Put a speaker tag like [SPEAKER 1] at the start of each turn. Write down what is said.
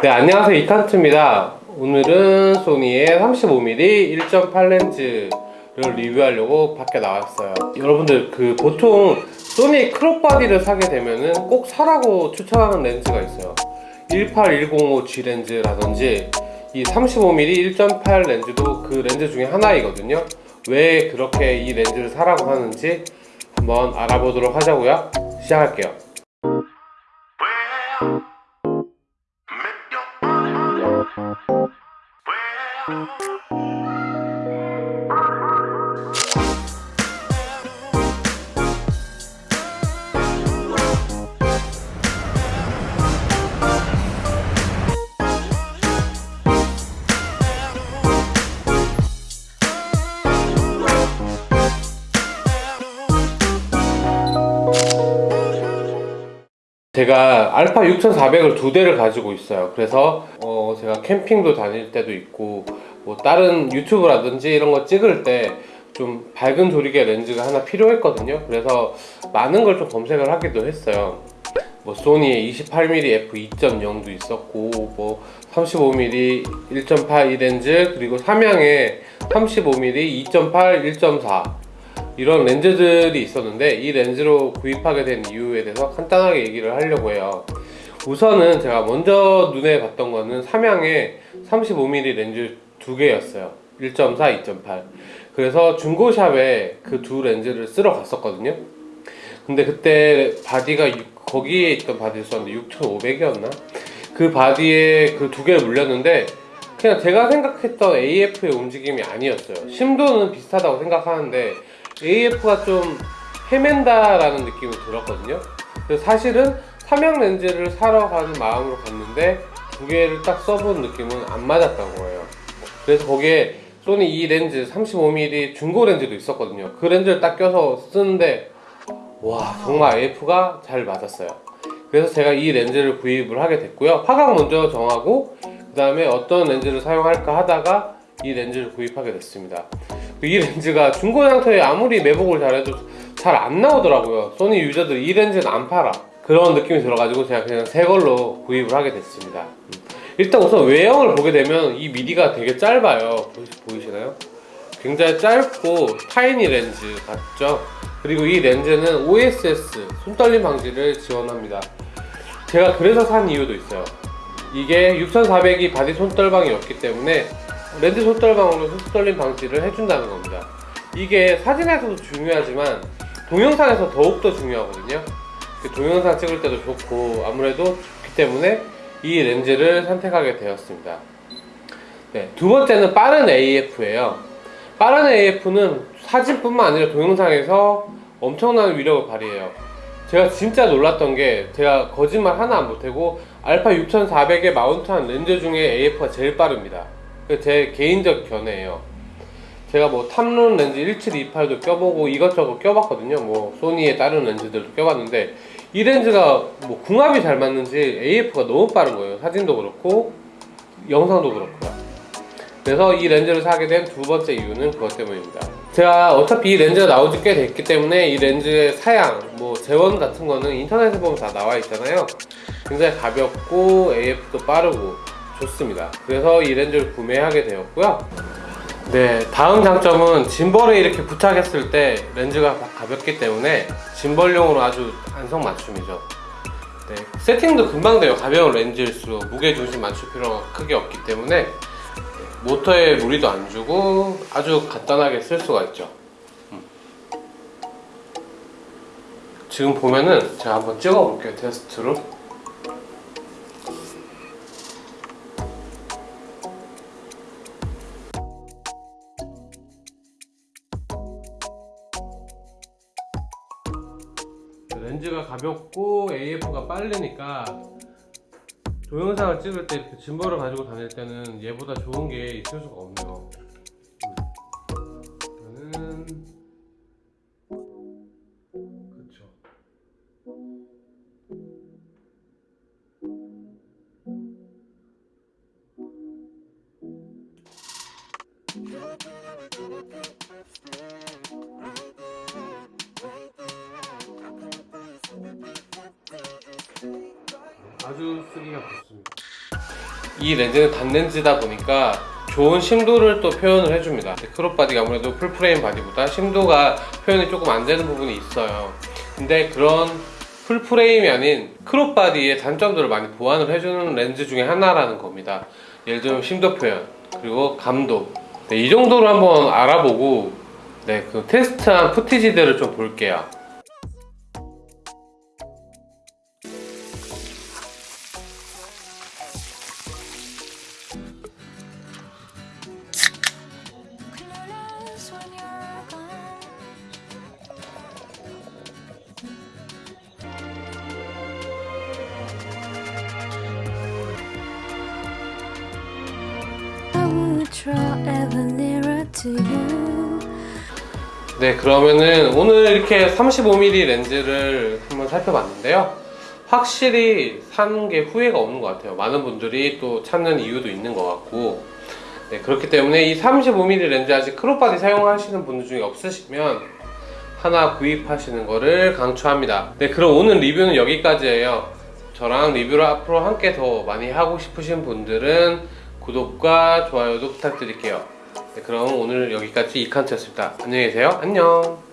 [SPEAKER 1] 네 안녕하세요. 이칸트입니다. 오늘은 소니의 35mm 1.8 렌즈를 리뷰하려고 밖에 나왔어요. 여러분들 그 보통 소니 crop body를 사게 되면은 꼭 사라고 추천하는 렌즈가 있어요. 18105G 렌즈라든지 이 35mm 1.8 렌즈도 그 렌즈 중에 하나이거든요. 왜 그렇게 이 렌즈를 사라고 하는지 한번 알아보도록 하자고요. 시작할게요 Thank you. 제가 알파 6400을 두 대를 가지고 있어요. 그래서 어 제가 캠핑도 다닐 때도 있고 뭐 다른 유튜브라든지 이런 거 찍을 때 좀 밝은 조리개 렌즈가 하나 필요했거든요. 그래서 많은 걸 좀 검색을 하기도 했어요. 뭐 소니의 28mm f2.0도 있었고 뭐 35mm 1.8 이 렌즈 그리고 삼양의 35mm 2.8 1.4 이런 렌즈들이 있었는데 이 렌즈로 구입하게 된 이유에 대해서 간단하게 얘기를 하려고 해요. 우선은 제가 먼저 눈에 봤던 거는 삼양의 35mm 렌즈 두 개였어요. 1.4, 2.8 그래서 중고샵에 그 두 렌즈를 쓰러 갔었거든요. 근데 그때 바디가 거기에 있던 바디를 썼는데 6,500이었나? 그 바디에 그 두 개를 물렸는데 그냥 제가 생각했던 AF의 움직임이 아니었어요. 심도는 비슷하다고 생각하는데 AF가 좀 헤맨다라는 느낌이 들었거든요. 그래서 사실은 삼양 렌즈를 사러 가는 마음으로 갔는데 두 개를 딱 써본 느낌은 안 맞았던 거예요. 그래서 거기에 소니 이 렌즈 35mm 중고 렌즈도 있었거든요. 그 렌즈를 딱 껴서 쓰는데 와 정말 AF가 잘 맞았어요. 그래서 제가 이 렌즈를 구입을 하게 됐고요. 화각 먼저 정하고 그 다음에 어떤 렌즈를 사용할까 하다가 이 렌즈를 구입하게 됐습니다 이 렌즈가 중고 상태에 아무리 매복을 잘해도 잘 안 나오더라고요. 소니 유저들 이 렌즈는 안 팔아. 그런 느낌이 들어가지고 제가 그냥 새 걸로 구입을 하게 됐습니다. 일단 우선 외형을 보게 되면 이 미디가 되게 짧아요. 보이시나요? 굉장히 짧고 타이니 렌즈 같죠? 그리고 이 렌즈는 OSS 손떨림 방지를 지원합니다. 제가 그래서 산 이유도 있어요. 이게 6400이 바디 손떨방이 없기 때문에 렌즈 손떨방으로 손떨림 방지를 해준다는 겁니다. 이게 사진에서도 중요하지만 동영상에서 더욱더 중요하거든요. 그 동영상 찍을 때도 좋고 아무래도 좋기 때문에 이 렌즈를 선택하게 되었습니다. 네, 두 번째는 빠른 AF예요. 빠른 AF는 사진뿐만 아니라 동영상에서 엄청난 위력을 발휘해요. 제가 진짜 놀랐던 게 제가 거짓말 하나 안 보태고 알파 6400에 마운트한 렌즈 중에 AF가 제일 빠릅니다 제 개인적 견해예요. 제가 뭐 탐론 렌즈 1728도 껴보고 이것저것 껴봤거든요. 뭐 소니의 다른 렌즈들도 껴봤는데 이 렌즈가 뭐 궁합이 잘 맞는지 AF가 너무 빠른 거예요. 사진도 그렇고 영상도 그렇고요. 그래서 이 렌즈를 사게 된 두 번째 이유는 그것 때문입니다. 제가 어차피 이 렌즈가 나온 지 꽤 됐기 때문에 이 렌즈의 사양 뭐 재원 같은 거는 인터넷에 보면 다 나와 있잖아요. 굉장히 가볍고 AF도 빠르고 좋습니다. 그래서 이 렌즈를 구매하게 되었고요. 네 다음 장점은 짐벌에 이렇게 부착했을 때 렌즈가 가볍기 때문에 짐벌용으로 아주 안성맞춤이죠. 네, 세팅도 금방 돼요. 가벼운 렌즈일수록 무게중심 맞출 필요가 크게 없기 때문에 모터에 무리도 안 주고 아주 간단하게 쓸 수가 있죠. 음. 지금 보면은 제가 한번 찍어 볼게요 테스트로 렌즈가 가볍고 AF가 빠르니까 동영상을 찍을 때 이렇게 짐벌을 가지고 다닐 때는 얘보다 좋은 게 있을 수가 없네요. 이거는 그쵸 아주 쓰기가 좋습니다 이 렌즈는 단렌즈다 보니까 좋은 심도를 또 표현을 해줍니다. crop body가 아무래도 full frame body보다 심도가 표현이 조금 안 되는 부분이 있어요. 근데 그런 full frame이 아닌 crop body의 단점들을 많이 보완을 해주는 렌즈 중에 하나라는 겁니다. 예를 들면 심도 표현, 그리고 감도. 네, 이 정도로 한번 알아보고 네, 그 테스트한 footage들을 좀 볼게요. 네, 그러면은 오늘 이렇게 35mm 렌즈를 한번 살펴봤는데요. 확실히 사는 게 후회가 없는 것 같아요. 많은 분들이 또 찾는 이유도 있는 것 같고. 네, 그렇기 때문에 이 35mm 렌즈 아직 crop body 사용하시는 분들 중에 없으시면 하나 구입하시는 거를 강추합니다. 네, 그럼 오늘 리뷰는 여기까지예요. 저랑 리뷰를 앞으로 함께 더 많이 하고 싶으신 분들은 구독과 좋아요도 부탁드릴게요. 네, 그럼 오늘 여기까지 이칸트였습니다. 안녕히 계세요. 안녕.